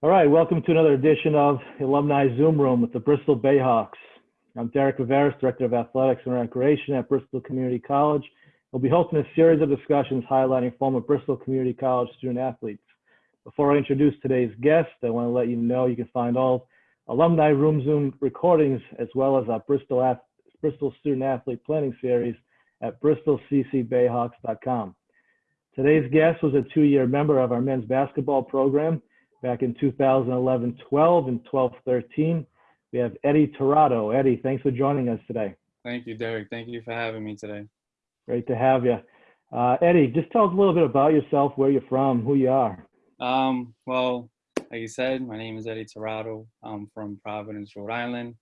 All right, welcome to another edition of Alumni Zoom Room with the Bristol Bayhawks. I'm Derek Viveiros, Director of Athletics and Recreation at Bristol Community College. We'll be hosting a series of discussions highlighting former Bristol Community College student athletes. Before I introduce today's guest, I want to let you know you can find all Alumni Room Zoom recordings as well as our Bristol, Bristol Student Athlete Planning Series at bristolccbayhawks.com. Today's guest was a two-year member of our men's basketball program back in 2011 12 and 12 13. We have Eddie Tirado. Eddie, thanks for joining us today. Thank you, Derek. Thank you for having me today. Great to have you. Uh, Eddie, just tell us a little bit about yourself, where you're from, who you are. Um, well, like you said, my name is Eddie Tirado. I'm from Providence, Rhode Island.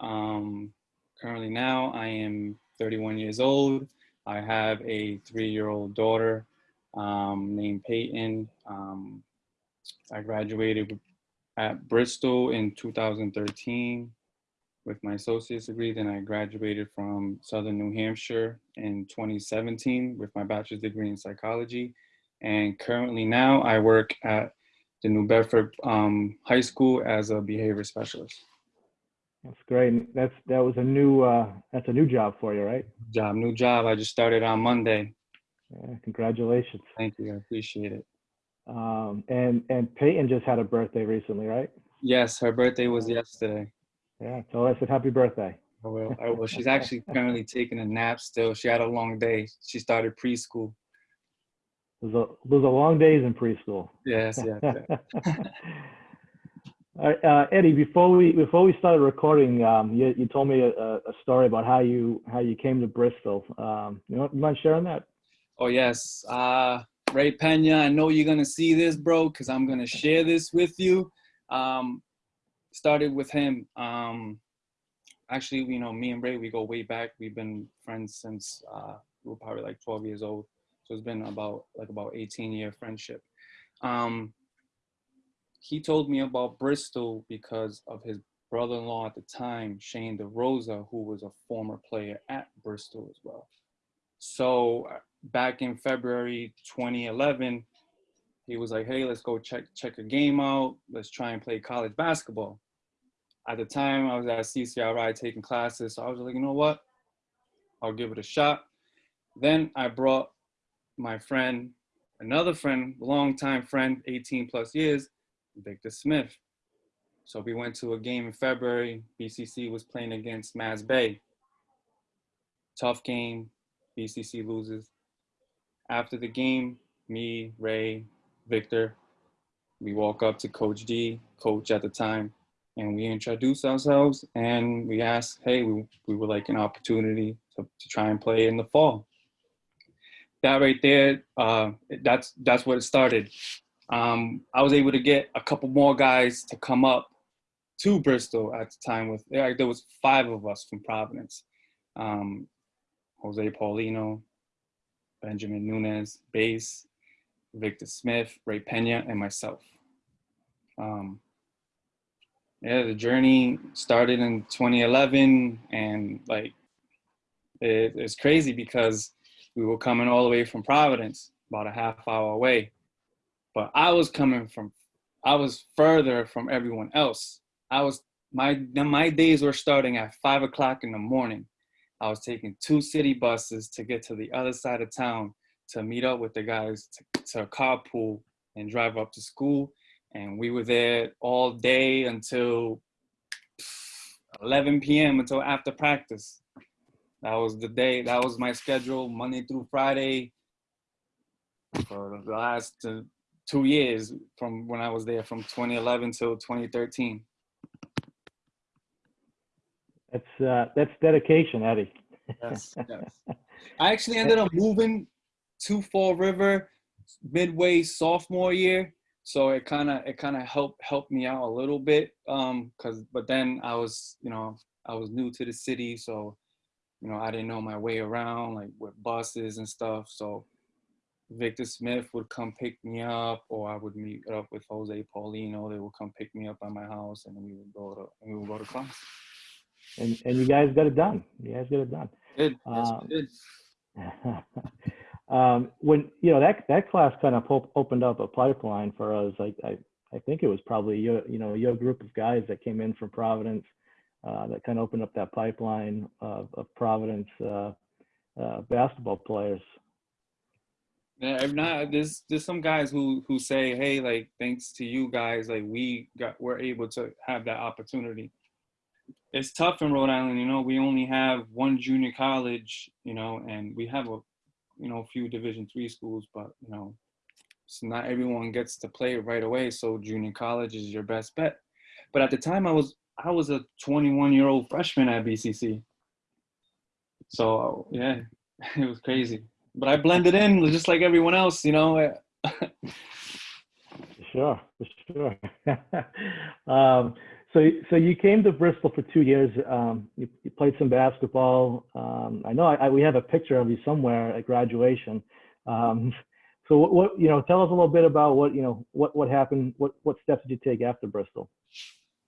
Um, currently now I am 31 years old. I have a three-year-old daughter um, named Peyton. Um, I graduated at Bristol in 2013 with my associate's degree. Then I graduated from Southern New Hampshire in 2017 with my bachelor's degree in psychology. And currently now I work at the New Bedford um, High School as a behavior specialist. That's great. That's that was a new uh, that's a new job for you, right? Job, new job. I just started on Monday. Yeah, congratulations. Thank you. I appreciate it. Um, and and Peyton just had a birthday recently, right? Yes, her birthday was yesterday. Yeah, tell her I said happy birthday. I will. I will. She's actually currently taking a nap still. She had a long day. She started preschool. Those are, those are long days in preschool. Yes, yes. yes. All right, uh, Eddie, before we before we started recording, um, you, you told me a, a, story about how you how you came to Bristol. Um, you, know, you mind sharing that? Oh yes, uh, Ray Pena, I know you're gonna see this, bro, because I'm gonna share this with you. Um, started with him. Um, actually, you know, me and Ray, we go way back. We've been friends since uh, we were probably like 12 years old. So it's been about like about 18 year friendship. Um, he told me about Bristol because of his brother-in-law at the time, Shane DeRosa, who was a former player at Bristol as well. So back in February 2011, he was like, hey, let's go check check a game out. Let's try and play college basketball. At the time, I was at CCRI taking classes, so I was like, you know what? I'll give it a shot. Then I brought my friend, another friend, longtime friend, 18 plus years, Victor Smith. So we went to a game in February. BCC was playing against Mass Bay. Tough game. BCC loses after the game, me, Ray, Victor, we walk up to Coach D, coach at the time, and we introduce ourselves and we ask, hey, we, we would like an opportunity to, to try and play in the fall. That right there, uh, that's, that's what it started. Um, I was able to get a couple more guys to come up to Bristol at the time with, there was five of us from Providence. Um, Jose Paulino, Benjamin Nunez, bass, Victor Smith, Ray Pena, and myself. Um, yeah, the journey started in 2011 and like, it, it's crazy because we were coming all the way from Providence, about a half hour away. But I was coming from, I was further from everyone else. I was, my, my days were starting at five o'clock in the morning I was taking two city buses to get to the other side of town to meet up with the guys to, to carpool and drive up to school. And we were there all day until 11 p.m. until after practice. That was the day, that was my schedule, Monday through Friday for the last two years from when I was there from 2011 till 2013. That's uh, that's dedication, Eddie. yes, yes. I actually ended up moving to Fall River midway sophomore year, so it kind of it kind of helped helped me out a little bit. Um, cause but then I was you know I was new to the city, so you know I didn't know my way around like with buses and stuff. So Victor Smith would come pick me up, or I would meet up with Jose Paulino. They would come pick me up at my house, and we would go to and we would go to class and and you guys got it done. You guys got it done. Good. Um, good. um, when you know that that class kind of opened up a pipeline for us. Like I, I think it was probably your, you know, your group of guys that came in from Providence uh, that kind of opened up that pipeline of, of Providence uh, uh, basketball players. Yeah, if not, there's there's some guys who who say, hey, like thanks to you guys, like we got we're able to have that opportunity. It's tough in Rhode Island, you know. We only have one junior college, you know, and we have a, you know, a few Division three schools, but you know, so not everyone gets to play right away. So junior college is your best bet. But at the time, I was I was a 21 year old freshman at BCC. So yeah, it was crazy but I blended in just like everyone else, you know. sure, sure. um, so, so you came to Bristol for two years. Um, you, you, played some basketball. Um, I know I, I, we have a picture of you somewhere at graduation. Um, so, what, what, you know, tell us a little bit about what you know, what what happened. What what steps did you take after Bristol?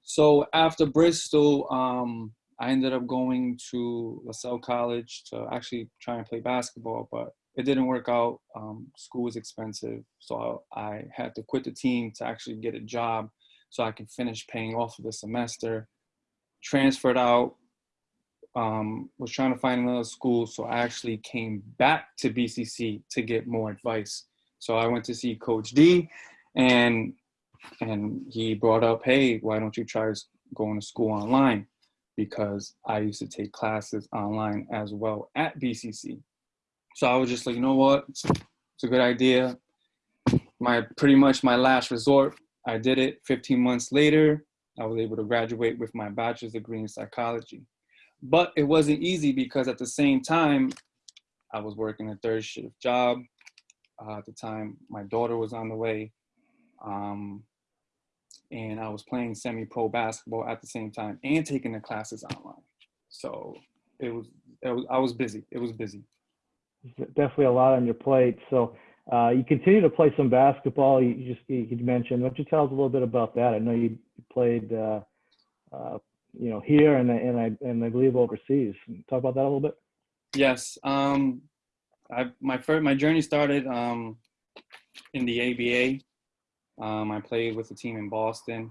So after Bristol, um, I ended up going to Lasell College to actually try and play basketball, but it didn't work out. Um, school was expensive, so I had to quit the team to actually get a job so I could finish paying off of the semester. Transferred out, um, was trying to find another school, so I actually came back to BCC to get more advice. So I went to see Coach D, and and he brought up, hey, why don't you try going to school online? because I used to take classes online as well at BCC. So I was just like, you know what, it's a good idea. My pretty much my last resort. I did it. 15 months later, I was able to graduate with my bachelor's degree in psychology. But it wasn't easy because at the same time, I was working a third shift job. Uh, at the time, my daughter was on the way. Um, and I was playing semi-pro basketball at the same time and taking the classes online. So it was, it was I was busy. It was busy. Definitely a lot on your plate. So uh, you continue to play some basketball. You just you mentioned. Why don't you tell us a little bit about that? I know you played, uh, uh, you know, here and and I and I believe overseas. Talk about that a little bit. Yes. Um, I my first my journey started um, in the ABA um, I played with a team in Boston.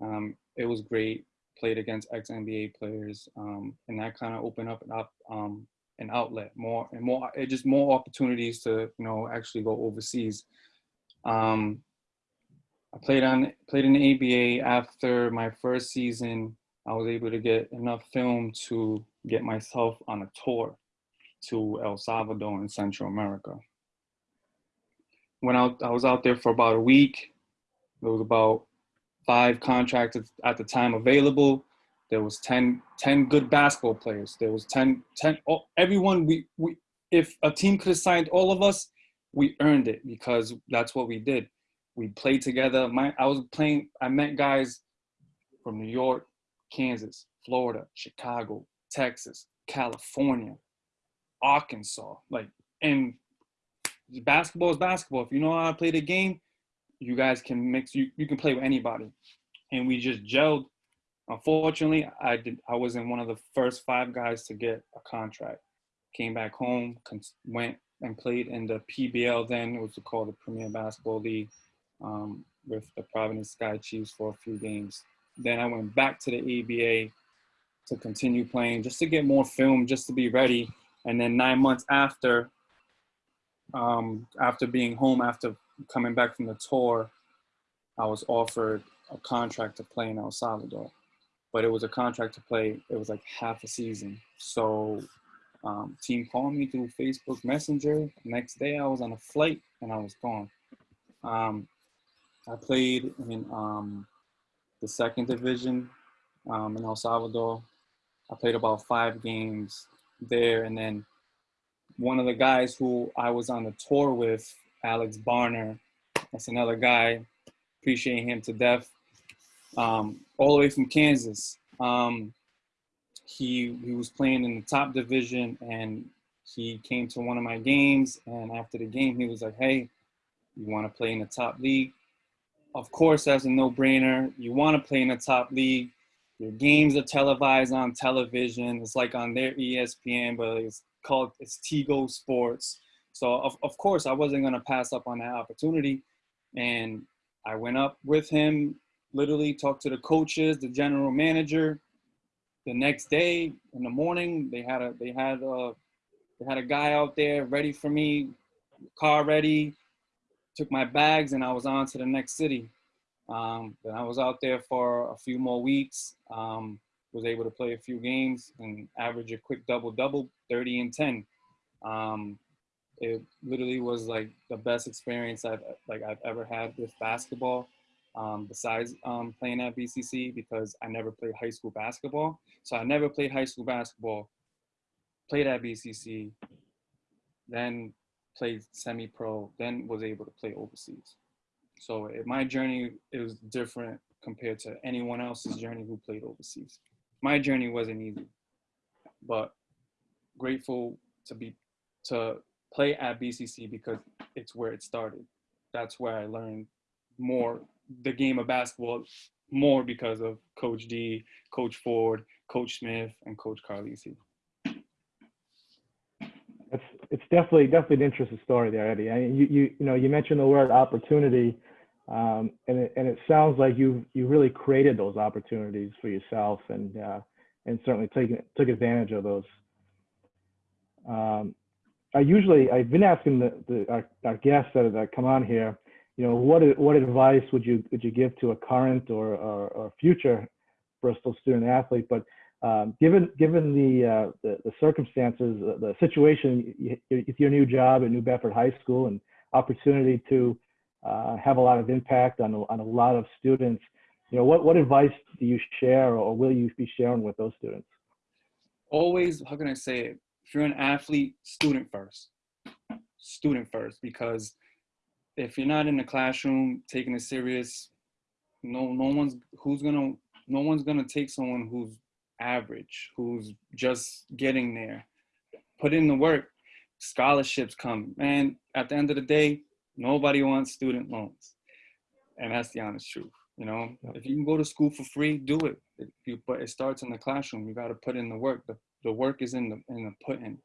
Um, it was great. Played against ex NBA players, um, and that kind of opened up an up um, an outlet more and more. It just more opportunities to you know actually go overseas. Um, I played on played in the ABA after my first season. I was able to get enough film to get myself on a tour to El Salvador in Central America went out, I was out there for about a week. There was about five contractors at the time available. There was 10, 10 good basketball players. There was 10, 10 oh, everyone we, we, if a team could have signed all of us, we earned it because that's what we did. We played together. My, I was playing, I met guys from New York, Kansas, Florida, Chicago, Texas, California, Arkansas, like, and basketball is basketball. If you know how to play the game, you guys can mix. You you can play with anybody, and we just gelled. Unfortunately, I did. I wasn't one of the first five guys to get a contract. Came back home, went and played in the PBL. Then it was called the Premier Basketball League um, with the Providence Sky Chiefs for a few games. Then I went back to the ABA to continue playing, just to get more film, just to be ready. And then nine months after, um, after being home, after coming back from the tour, I was offered a contract to play in El Salvador, but it was a contract to play. It was like half a season. So, um, team called me through Facebook Messenger. Next day, I was on a flight and I was gone. Um, I played in um, the second division um, in El Salvador. I played about five games there, and then one of the guys who I was on the tour with, Alex Barner, that's another guy, appreciate him to death, um, all the way from Kansas. Um, he, he was playing in the top division and he came to one of my games and after the game he was like, hey, you want to play in the top league? Of course, that's a no-brainer. You want to play in the top league. Your games are televised on television. It's like on their ESPN, but it's called it's Tigo Sports. So of, of course I wasn't gonna pass up on that opportunity. And I went up with him, literally talked to the coaches, the general manager. The next day in the morning, they had a they had a they had a guy out there ready for me, car ready. Took my bags and I was on to the next city. Um, then I was out there for a few more weeks. Um, was able to play a few games and average a quick double double, 30 and 10. Um, it literally was like the best experience I've like I've ever had with basketball. Um, besides um, playing at BCC because I never played high school basketball. So I never played high school basketball. Played at BCC, then played semi-pro, then was able to play overseas. So it, my journey is different compared to anyone else's journey who played overseas. My journey wasn't easy, but grateful to be to play at BCC because it's where it started. That's where I learned more the game of basketball more because of Coach D, Coach Ford, Coach Smith, and Coach Carlisi. It's it's definitely definitely an interesting story there, Eddie. I mean, you you you know you mentioned the word opportunity, um, and it, and it sounds like you you really created those opportunities for yourself, and uh, and certainly taken took advantage of those. Um, I usually I've been asking the, the our, our guests that, that come on here, you know, what what advice would you would you give to a current or or, or future Bristol student athlete? But um, given given the, uh, the, the circumstances, the, the situation with your new job at New Bedford High School and opportunity to uh, have a lot of impact on on a lot of students, you know, what what advice do you share or will you be sharing with those students? Always, how can I say it? If you're an athlete, student first, student first, because if you're not in the classroom taking it serious, no no one's who's gonna no one's gonna take someone who's average, who's just getting there. Put in the work, scholarships come. And at the end of the day, nobody wants student loans. And that's the honest truth. You know, if you can go to school for free, do it. If you, but it starts in the classroom. You got to put in the work. The, the work is in the in the put in.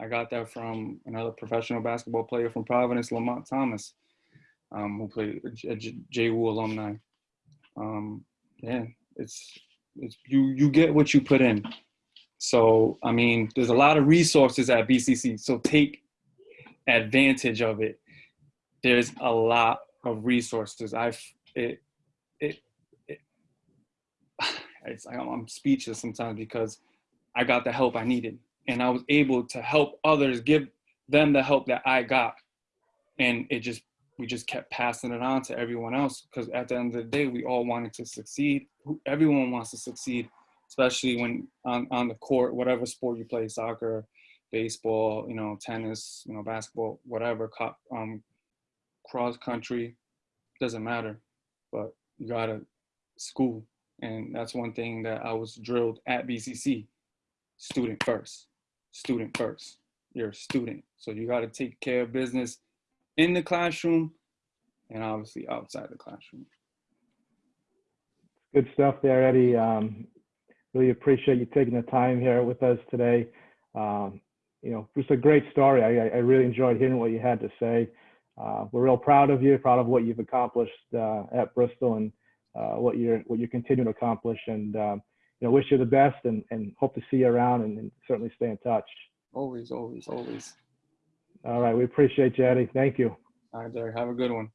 I got that from another professional basketball player from Providence, Lamont Thomas, um, who played a JWU alumni. Um, yeah, it's it's you you get what you put in. So I mean, there's a lot of resources at BCC. So take advantage of it. There's a lot of resources. I've it it, it it's I'm speechless sometimes because I got the help I needed and I was able to help others, give them the help that I got. And it just, we just kept passing it on to everyone else because at the end of the day, we all wanted to succeed. Everyone wants to succeed, especially when on, on the court, whatever sport you play, soccer, baseball, you know, tennis, you know, basketball, whatever, um, cross country, doesn't matter. But you gotta school. And that's one thing that I was drilled at BCC, student first student first. You're a student. So you got to take care of business in the classroom and obviously outside the classroom. Good stuff there, Eddie. Um, really appreciate you taking the time here with us today. Um, you know, just a great story. I, I, really enjoyed hearing what you had to say. Uh, we're real proud of you, proud of what you've accomplished uh, at Bristol and uh, what you're what you're continuing to accomplish. And um, you know, wish you the best and, and hope to see you around and, and certainly stay in touch. Always, always, always. All right. We appreciate you, Eddie. Thank you. All right, Derek. Have a good one.